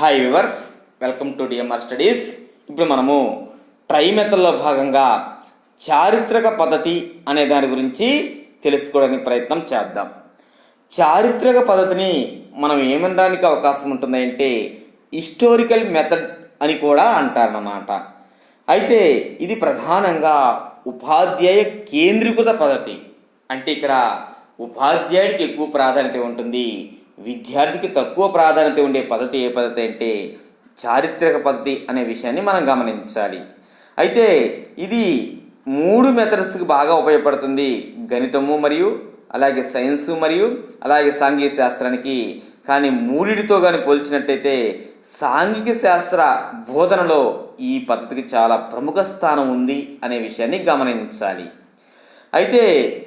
Hi viewers welcome to DMR studies ఇప్పుడు మనము try మెథడ్లో భాగంగా చారిత్రక పద్ధతి అనే దాని గురించి తెలుసుకోవడానికి ప్రయత్నం చేద్దాం. చారిత్రక పద్ధతిని మనం ఏమనడానికి అవకాశం ఉంటుంది అంటే హిస్టోరికల్ మెథడ్ అని కూడా అంటారన్నమాట. అయితే ఇది ప్రధానంగా ఉపాధ్యాయ కేంద్రీకృత పద్ధతి. అంటే ఇక్కడ ఉపాధ్యాయుడికి ఎక్కువ ప్రాధాన్యత ఉంటుంది. విద్యార్థికి తక్కువ ప్రాధాన్యత ఉండే పద్ధతి ఏ పద్ధతి అంటే చారిత్రక పద్ధతి అనే విషయాన్ని మనం గమనించాలి. అయితే ఇది మూడు మెథడ్స్కి బాగా ఉపయోగపడుతుంది. గణితము మరియు అలాగే సైన్సు మరియు అలాగే సాంఘిక శాస్త్రానికి. కానీ మూడిటితో కానీ పోల్చినట్టయితే సాంఘిక శాస్త్ర బోధనలో ఈ పద్ధతికి చాలా ప్రముఖ స్థానం ఉంది అనే విషయాన్ని గమనించాలి. అయితే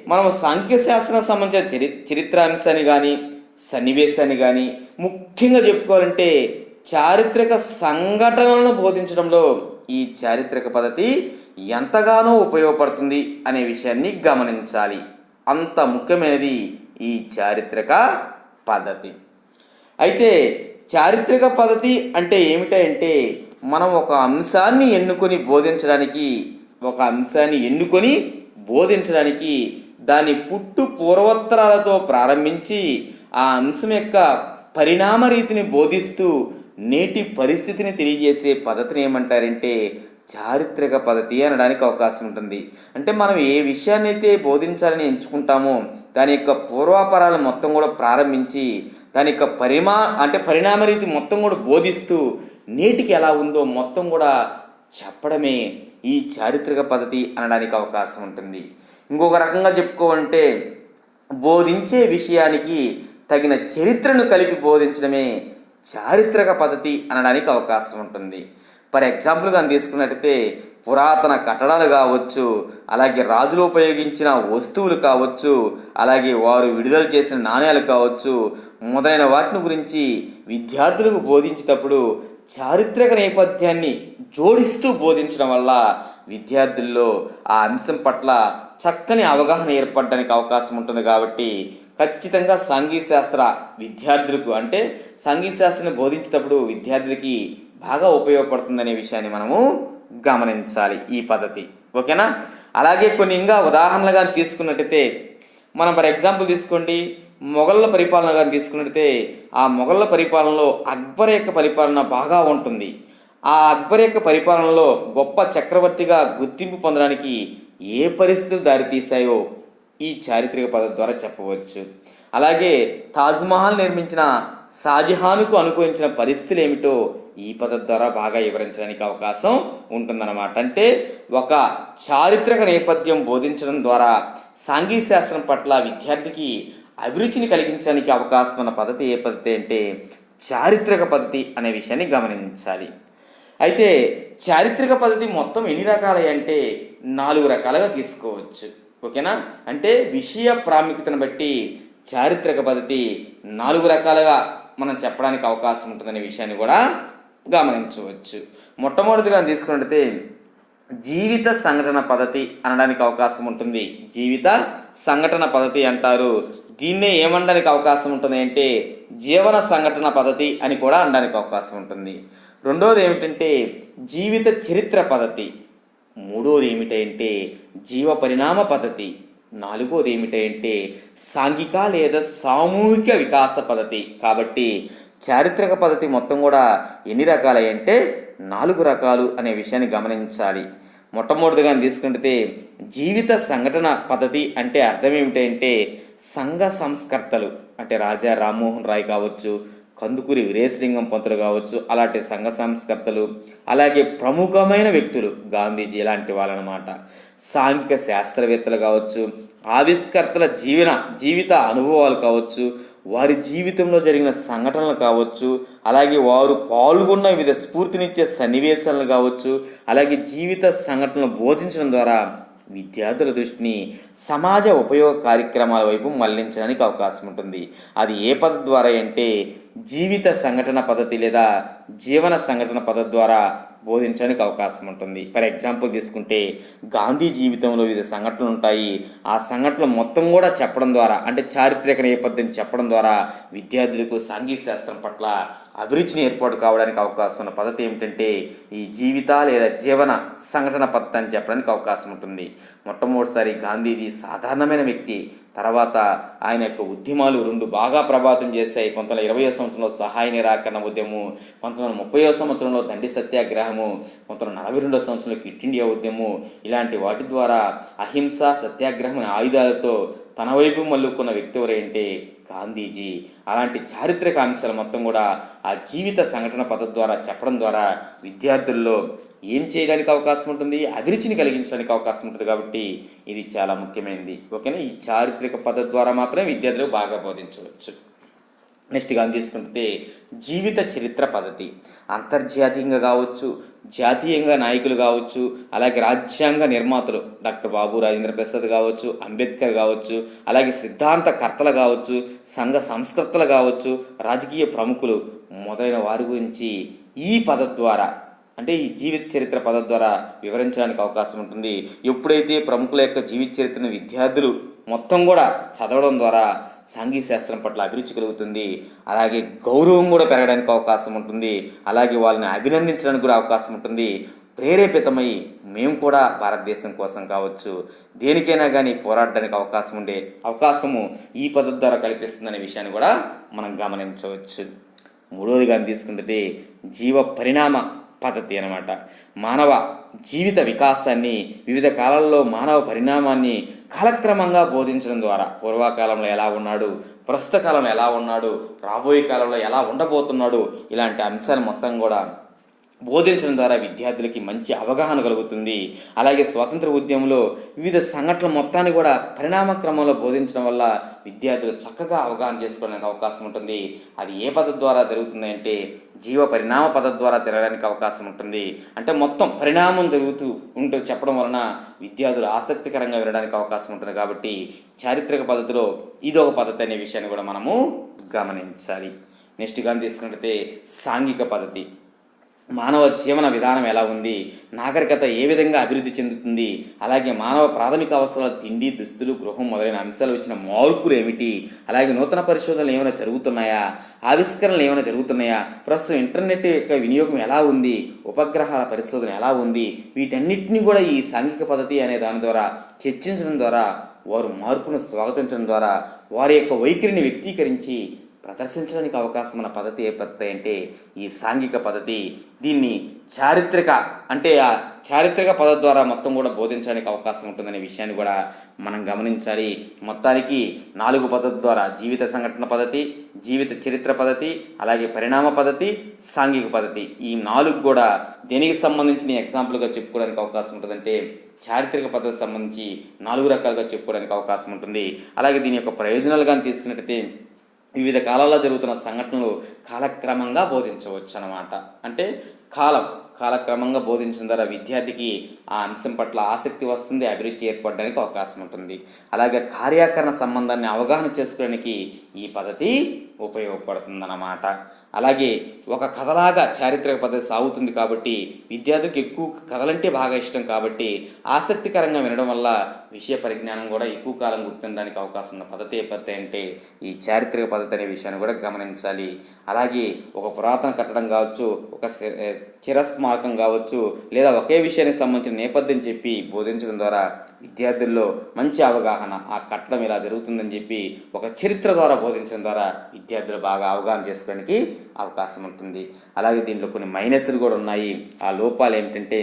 మనం సాంఘిక శాస్త్రం సంబంధించిన చరి చరిత్రాంశాన్ని కానీ సన్నివేశాన్ని కానీ ముఖ్యంగా చెప్పుకోవాలంటే చారిత్రక సంఘటనలను బోధించడంలో ఈ చారిత్రక పద్ధతి ఎంతగానో ఉపయోగపడుతుంది అనే విషయాన్ని గమనించాలి. అంత ముఖ్యమైనది ఈ చారిత్రక పద్ధతి. అయితే చారిత్రక పద్ధతి అంటే ఏమిటంటే మనం ఒక అంశాన్ని ఎన్నుకొని బోధించడానికి ఒక అంశాన్ని ఎన్నుకొని బోధించడానికి దాని పుట్టు పూర్వోత్తరాలతో ప్రారంభించి ఆ అంశం యొక్క పరిణామ రీతిని బోధిస్తూ నేటి పరిస్థితిని తెలియజేసే పద్ధతిని ఏమంటారంటే చారిత్రక పద్ధతి అనడానికి అవకాశం ఉంటుంది. అంటే మనం ఏ విషయాన్ని అయితే బోధించాలని ఎంచుకుంటామో దాని యొక్క పూర్వాపరాలు మొత్తం కూడా ప్రారంభించి దాని యొక్క పరిమా అంటే పరిణామ రీతి మొత్తం కూడా బోధిస్తూ నేటికి ఎలా ఉందో మొత్తం కూడా చెప్పడమే ఈ చారిత్రక పద్ధతి అనడానికి అవకాశం ఉంటుంది. ఇంకొక రకంగా చెప్పుకోవంటే బోధించే విషయానికి తగిన చరిత్రను కలిపి బోధించడమే చారిత్రక పద్ధతి అనడానికి అవకాశం ఉంటుంది. ఫర్ ఎగ్జాంపుల్గా తీసుకున్నట్టయితే పురాతన కట్టడాలు కావచ్చు అలాగే రాజులు ఉపయోగించిన వస్తువులు కావచ్చు అలాగే వారు విడుదల చేసిన నాణ్యాలు కావచ్చు మొదలైన వాటిని గురించి విద్యార్థులకు బోధించేటప్పుడు చారిత్రక నేపథ్యాన్ని జోడిస్తూ బోధించడం వల్ల విద్యార్థుల్లో ఆ అంశం పట్ల చక్కని అవగాహన ఏర్పడడానికి అవకాశం ఉంటుంది కాబట్టి ఖచ్చితంగా సాంఘిక శాస్త్ర విద్యార్థులకు అంటే సాంఘిక శాస్త్రాన్ని బోధించేటప్పుడు విద్యార్థులకి బాగా ఉపయోగపడుతుందనే విషయాన్ని మనము గమనించాలి ఈ పద్ధతి. ఓకేనా? అలాగే కొన్ని ఇంకా ఉదాహరణలుగా తీసుకున్నట్టయితే మనం ఫర్ ఎగ్జాంపుల్ తీసుకోండి మొఘళ్ళ పరిపాలన కానీ తీసుకున్నట్టయితే ఆ మొఘళ్ళ పరిపాలనలో అక్బర్ యొక్క పరిపాలన బాగా ఉంటుంది. ఆ అక్బర్ యొక్క పరిపాలనలో గొప్ప చక్రవర్తిగా గుర్తింపు పొందడానికి ఏ పరిస్థితులు దారితీశాయో ఈ చారిత్రక పద్ధతి ద్వారా చెప్పవచ్చు. అలాగే తాజ్మహల్ నిర్మించిన షాజహాన్కు అనుకూలించిన పరిస్థితులు ఏమిటో ఈ పద్ధతి ద్వారా బాగా వివరించడానికి అవకాశం ఉంటుందన్నమాట. అంటే ఒక చారిత్రక నేపథ్యం బోధించడం ద్వారా సాంఘిక శాస్త్రం పట్ల విద్యార్థికి అభిరుచిని కలిగించడానికి అవకాశం ఉన్న పద్ధతి ఏ పద్ధతి అంటే చారిత్రక పద్ధతి అనే విషయాన్ని గమనించాలి. అయితే చారిత్రక పద్ధతి మొత్తం ఎన్ని రకాలు అంటే నాలుగు రకాలుగా తీసుకోవచ్చు. ఓకేనా? అంటే విషయ ప్రాముఖ్యతను బట్టి చారిత్రక పద్ధతి నాలుగు రకాలుగా మనం చెప్పడానికి అవకాశం ఉంటుందనే విషయాన్ని కూడా గమనించవచ్చు. మొట్టమొదటిగా తీసుకున్నట్టయితే జీవిత సంఘటన పద్ధతి అనడానికి అవకాశం ఉంటుంది. జీవిత సంఘటన పద్ధతి అంటారు. దీన్నే ఏమనడానికి అవకాశం ఉంటుంది అంటే జీవన సంఘటన పద్ధతి అని కూడా అనడానికి అవకాశం ఉంటుంది. రెండోది ఏమిటంటే జీవిత చరిత్ర పద్ధతి. మూడోది ఏమిటంటే జీవ పరిణామ పద్ధతి. నాలుగోది ఏమిటంటే సాంఘిక లేదా సామూహిక వికాస పద్ధతి. కాబట్టి చారిత్రక పద్ధతి మొత్తం కూడా ఎన్ని రకాలంటే నాలుగు రకాలు అనే విషయాన్ని గమనించాలి. మొట్టమొదటిగా తీసుకుంటే జీవిత సంఘటన పద్ధతి అంటే అర్థం ఏమిటంటే సంఘ సంస్కర్తలు అంటే రాజా రామ్మోహన్ రాయ్ కావచ్చు కందుకూరి వీరేశలింగం పంతులు కావచ్చు అలాంటి సంఘ సంస్కర్తలు అలాగే ప్రముఖమైన వ్యక్తులు గాంధీజీ లాంటి వాళ్ళనమాట. సాంఘిక శాస్త్రవేత్తలు కావచ్చు ఆవిష్కర్తల జీవన జీవిత అనుభవాలు కావచ్చు వారి జీవితంలో జరిగిన సంఘటనలు కావచ్చు అలాగే వారు పాల్గొన్న వివిధ స్ఫూర్తినిచ్చే సన్నివేశాలను కావచ్చు అలాగే జీవిత సంఘటనలు బోధించడం ద్వారా విద్యార్థుల దృష్టిని సమాజ ఉపయోగ కార్యక్రమాల వైపు మళ్ళించడానికి అవకాశం ఉంటుంది. అది ఏ పద్ధతి ద్వారా అంటే జీవిత సంఘటన పద్ధతి లేదా జీవన సంఘటన పద్ధతి ద్వారా బోధించడానికి అవకాశం ఉంటుంది. ఫర్ ఎగ్జాంపుల్ తీసుకుంటే గాంధీ జీవితంలో వివిధ సంఘటనలు ఉంటాయి. ఆ సంఘటనలు మొత్తం కూడా చెప్పడం ద్వారా అంటే చారిత్రక నేపథ్యం చెప్పడం ద్వారా విద్యార్థులకు సాంఘిక శాస్త్రం పట్ల అభిరుచిని ఏర్పాటు కావడానికి అవకాశం ఉన్న పద్ధతి ఏమిటంటే ఈ జీవిత లేదా జీవన సంఘటన పద్ధతి అని చెప్పడానికి అవకాశం ఉంటుంది. మొట్టమొదటిసారి గాంధీజీ సాధారణమైన వ్యక్తి తర్వాత ఆయన యొక్క ఉద్యమాలు రెండు బాగా ప్రభావితం చేశాయి. పంతొమ్మిది ఇరవై సంవత్సరంలో సహాయ నిరాకరణ ఉద్యమం పంతొమ్మిది ముప్పై సంవత్సరంలో దండి సత్యాగ్రహము పంతొమ్మిది నలభై రెండో సంవత్సరంలో క్విట్ ఇండియా ఉద్యమం ఇలాంటి వాటి ద్వారా అహింస సత్యాగ్రహం అనే ఆయుధాలతో తన వైపు మల్లుకున్న వ్యక్తి ఎవరంటే గాంధీజీ. అలాంటి చారిత్రక అంశాలు మొత్తం కూడా ఆ జీవిత సంఘటన పద్ధతి ద్వారా చెప్పడం ద్వారా విద్యార్థుల్లో ఏం చేయడానికి అవకాశం ఉంటుంది అభిరుచిని కలిగించడానికి అవకాశం ఉంటుంది కాబట్టి ఇది చాలా ముఖ్యమైనది. ఓకేనా? ఈ చారిత్రక పద్ధతి ద్వారా మాత్రమే విద్యార్థులకు బాగా బోధించవచ్చు. నెక్స్ట్ కానీ తీసుకుంటే జీవిత చరిత్ర పద్ధతి. అంతర్జాతీయంగా కావచ్చు జాతీయంగా నాయకులు కావచ్చు అలాగే రాజ్యాంగ నిర్మాతలు డాక్టర్ బాబు రాజేంద్ర ప్రసాద్ కావచ్చు అంబేద్కర్ కావచ్చు అలాగే సిద్ధాంతకర్తలు కావచ్చు సంఘ సంస్కర్తలు కావచ్చు రాజకీయ ప్రముఖులు మొదలైన వారి గురించి ఈ పద ద్వారా అంటే ఈ జీవిత చరిత్ర పద ద్వారా వివరించడానికి అవకాశం ఉంటుంది. ఎప్పుడైతే ప్రముఖుల యొక్క జీవిత చరిత్రను విద్యార్థులు మొత్తం కూడా చదవడం ద్వారా సాంఘిక శాస్త్రం పట్ల అభిరుచి కలుగుతుంది. అలాగే గౌరవం కూడా పెరగడానికి అవకాశం ఉంటుంది. అలాగే వాళ్ళని అభినందించడానికి కూడా అవకాశం ఉంటుంది. ప్రేరేపితమై మేము కూడా భారతదేశం కోసం కావచ్చు దేనికైనా కానీ పోరాడడానికి అవకాశం ఉండే అవకాశము ఈ పద్ధతి ద్వారా కల్పిస్తుందనే విషయాన్ని కూడా మనం గమనించవచ్చు. మూడవది కానీ తీసుకుంటే జీవ పరిణామ పద్ధతి అనమాట మానవ జీవిత వికాసాన్ని వివిధ కాలాల్లో మానవ పరిణామాన్ని కాలక్రమంగా బోధించడం ద్వారా. పూర్వకాలంలో ఎలా ఉన్నాడు? ప్రస్తుత కాలంలో ఎలా ఉన్నాడు? రాబోయే కాలంలో ఎలా ఉండబోతున్నాడు? ఇలాంటి అంశాలు మొత్తం కూడా బోధించడం ద్వారా విద్యార్థులకి మంచి అవగాహన కలుగుతుంది. అలాగే స్వాతంత్ర ఉద్యమంలో వివిధ సంఘటనల మొత్తాన్ని కూడా పరిణామ క్రమంలో బోధించడం వల్ల విద్యార్థులు చక్కగా అవగాహన చేసుకోవడానికి అవకాశం ఉంటుంది. అది ఏ పద్ధతి ద్వారా జరుగుతుంది అంటే జీవ పరిణామ పద్ధతి ద్వారా తిరగడానికి అవకాశం ఉంటుంది. అంటే మొత్తం పరిణామం జరుగుతూ ఉంటూ చెప్పడం వలన విద్యార్థులు ఆసక్తికరంగా వినడానికి అవకాశం ఉంటుంది కాబట్టి చారిత్రక పద్ధతిలో ఇదొక పద్ధతి అనే విషయాన్ని కూడా మనము గమనించాలి. నెక్స్ట్ కానీ తీసుకుంటే సాంఘిక పద్ధతి. మానవ జీవన విధానం ఎలా ఉంది? నాగరికత ఏ విధంగా అభివృద్ధి చెందుతుంది? అలాగే మానవ ప్రాథమిక అవసరాల తిండి దుస్తులు గృహం మొదలైన అంశాలు వచ్చిన మార్పులు ఏమిటి? అలాగే నూతన పరిశోధనలు ఏమైనా జరుగుతున్నాయా? ఆవిష్కరణలు ఏమైనా జరుగుతున్నాయా? ప్రస్తుతం ఇంటర్నెట్ యొక్క వినియోగం ఎలా ఉంది? ఉపగ్రహాల పరిశోధన ఎలా ఉంది? వీటన్నిటిని కూడా ఈ సాంఘిక పద్ధతి అనే దాని ద్వారా చర్చించడం ద్వారా వారు మార్పును స్వాగతించడం ద్వారా వారి యొక్క వైఖరిని వ్యక్తీకరించి ప్రదర్శించడానికి అవకాశం ఉన్న పద్ధతి ఏ పద్ధతి అంటే ఈ సాంఘిక పద్ధతి. దీన్ని చారిత్రక అంటే ఆ చారిత్రక పద్ధతి ద్వారా మొత్తం కూడా బోధించడానికి అవకాశం ఉంటుందనే విషయాన్ని కూడా మనం గమనించాలి. మొత్తానికి నాలుగు పద్ధతి ద్వారా జీవిత సంఘటన పద్ధతి జీవిత చరిత్ర పద్ధతి అలాగే పరిణామ పద్ధతి సాంఘిక పద్ధతి. ఈ నాలుగు కూడా దేనికి సంబంధించిన ఎగ్జాంపుల్గా చెప్పుకోవడానికి అవకాశం ఉంటుందంటే చారిత్రక పద్ధతికి సంబంధించి నాలుగు రకాలుగా చెప్పుకోవడానికి అవకాశం ఉంటుంది. అలాగే దీని యొక్క ప్రయోజనాలు కానీ తీసుకున్నట్టయితే వివిధ కాలాల్లో జరుగుతున్న సంఘటనలు కాలక్రమంగా బోధించవచ్చు అన్నమాట అంటే కాలం కాలక్రమంగా బోధించడం ద్వారా విద్యార్థికి ఆ అంశం పట్ల ఆసక్తి వస్తుంది అభిరుచి ఏర్పడడానికి అవకాశం ఉంటుంది. అలాగే కార్యాకరణ సంబంధాన్ని అవగాహన చేసుకోవడానికి ఈ పద్ధతి ఉపయోగపడుతుందన్నమాట. అలాగే ఒక కథలాగా చారిత్రక పద్ధతి సాగుతుంది కాబట్టి విద్యార్థికి ఎక్కువ కథలంటే బాగా ఇష్టం కాబట్టి ఆసక్తికరంగా వినడం వల్ల విషయ పరిజ్ఞానం కూడా ఎక్కువ కాలం గుర్తుండడానికి అవకాశం ఉన్న పద్ధతి ఏ పద్ధతి అంటే ఈ చారిత్రక పద్ధతి అనే విషయాన్ని కూడా గమనించాలి. అలాగే ఒక పురాతన కట్టడం కావచ్చు ఒక చిరస్మ మార్గం కావచ్చు లేదా ఒకే విషయానికి సంబంధించిన నేపథ్యం చెప్పి బోధించడం ద్వారా విద్యార్థుల్లో మంచి అవగాహన ఆ కట్టడం ఇలా జరుగుతుందని చెప్పి ఒక చరిత్ర ద్వారా బోధించడం ద్వారా విద్యార్థులు బాగా అవగాహన చేసుకోవడానికి అవకాశం ఉంటుంది. అలాగే దీంట్లో కొన్ని మైనస్లు కూడా ఉన్నాయి. ఆ లోపాలు ఏమిటంటే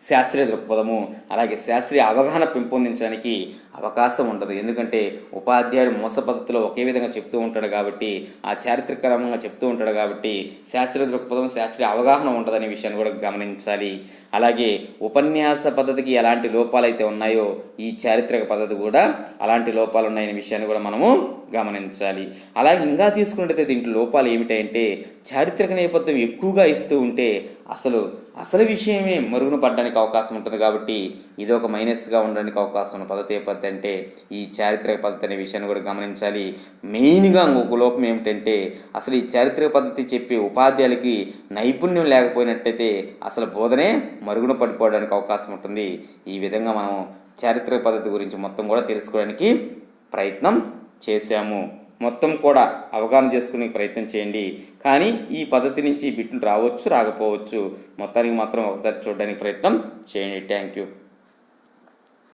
శాస్త్రీయ దృక్పథము అలాగే శాస్త్రీయ అవగాహన పెంపొందించడానికి అవకాశం ఉండదు. ఎందుకంటే ఉపాధ్యాయుడు మోస పద్ధతిలో ఒకే విధంగా చెప్తూ ఉంటాడు కాబట్టి ఆ చారిత్రకరంగా చెప్తూ ఉంటాడు కాబట్టి శాస్త్రీయ దృక్పథం శాస్త్రీయ అవగాహన ఉండదనే విషయాన్ని కూడా గమనించాలి. అలాగే ఉపన్యాస పద్ధతికి ఎలాంటి లోపాలు అయితే ఉన్నాయో ఈ చారిత్రక పద్ధతి కూడా అలాంటి లోపాలు ఉన్నాయనే విషయాన్ని కూడా మనము గమనించాలి. అలాగే ఇంకా తీసుకున్నట్టయితే దీంట్లో లోపాలు ఏమిటంటే చారిత్రక నేపథ్యం ఎక్కువగా ఇస్తూ ఉంటే అసలు అసలు విషయమే మరుగున పడడానికి అవకాశం ఉంటుంది కాబట్టి ఇది ఒక మైనస్గా ఉండడానికి అవకాశం ఉన్న పద్ధతి? పద్ధతి అంటే ఈ చారిత్రక పద్ధతి అనే విషయాన్ని కూడా గమనించాలి. మెయిన్గా ఇంకొక లోపం ఏమిటంటే అసలు ఈ చారిత్రక పద్ధతి చెప్పే ఉపాధ్యాయులకి నైపుణ్యం లేకపోయినట్టయితే అసలు బోధనే మరుగున పడిపోవడానికి అవకాశం ఉంటుంది. ఈ విధంగా మనం చారిత్రక పద్ధతి గురించి మొత్తం కూడా తెలుసుకోవడానికి ప్రయత్నం చేశాము. మొత్తం కూడా అవగాహన చేసుకునే ప్రయత్నం చేయండి. కానీ ఈ పద్ధతి నుంచి బిట్లు రావచ్చు రాకపోవచ్చు. మొత్తానికి మాత్రం ఒకసారి చూడడానికి ప్రయత్నం చేయండి. Thank you.